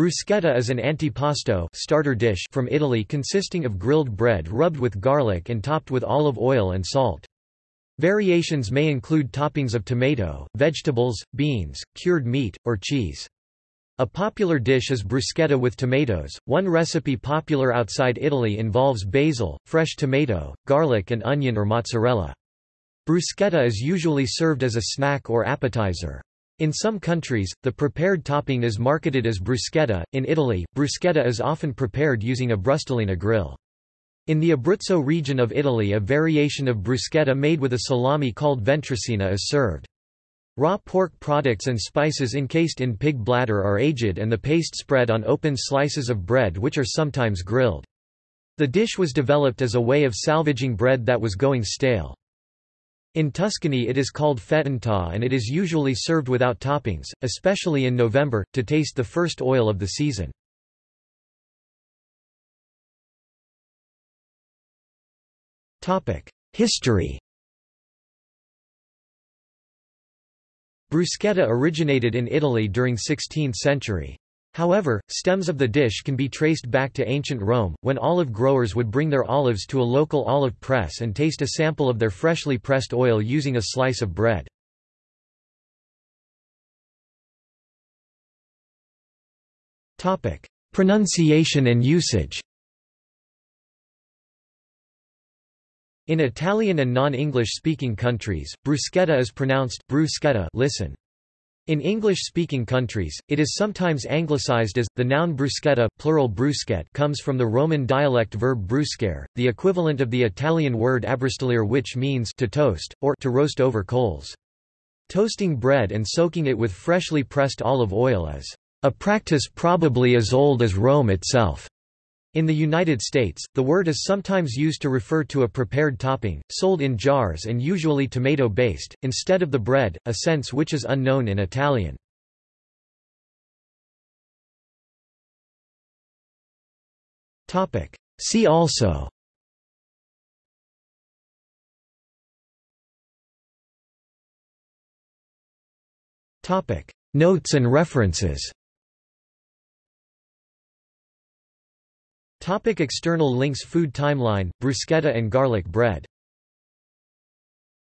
Bruschetta is an antipasto starter dish from Italy consisting of grilled bread rubbed with garlic and topped with olive oil and salt. Variations may include toppings of tomato, vegetables, beans, cured meat, or cheese. A popular dish is bruschetta with tomatoes. One recipe popular outside Italy involves basil, fresh tomato, garlic, and onion or mozzarella. Bruschetta is usually served as a snack or appetizer. In some countries, the prepared topping is marketed as bruschetta. In Italy, bruschetta is often prepared using a brustolina grill. In the Abruzzo region of Italy a variation of bruschetta made with a salami called ventricina is served. Raw pork products and spices encased in pig bladder are aged and the paste spread on open slices of bread which are sometimes grilled. The dish was developed as a way of salvaging bread that was going stale. In Tuscany it is called fettunta and it is usually served without toppings, especially in November, to taste the first oil of the season. History Bruschetta originated in Italy during 16th century. However, stems of the dish can be traced back to ancient Rome, when olive growers would bring their olives to a local olive press and taste a sample of their freshly pressed oil using a slice of bread. Pronunciation and usage In Italian and non-English speaking countries, bruschetta is pronounced bruschetta listen. In English-speaking countries, it is sometimes anglicized as, the noun bruschetta plural bruschette comes from the Roman dialect verb bruscare, the equivalent of the Italian word abbrustolire which means to toast, or to roast over coals. Toasting bread and soaking it with freshly pressed olive oil is a practice probably as old as Rome itself. In the United States, the word is sometimes used to refer to a prepared topping, sold in jars and usually tomato-based, instead of the bread, a sense which is unknown in Italian. See also. Notes and references Topic external links Food timeline, bruschetta and garlic bread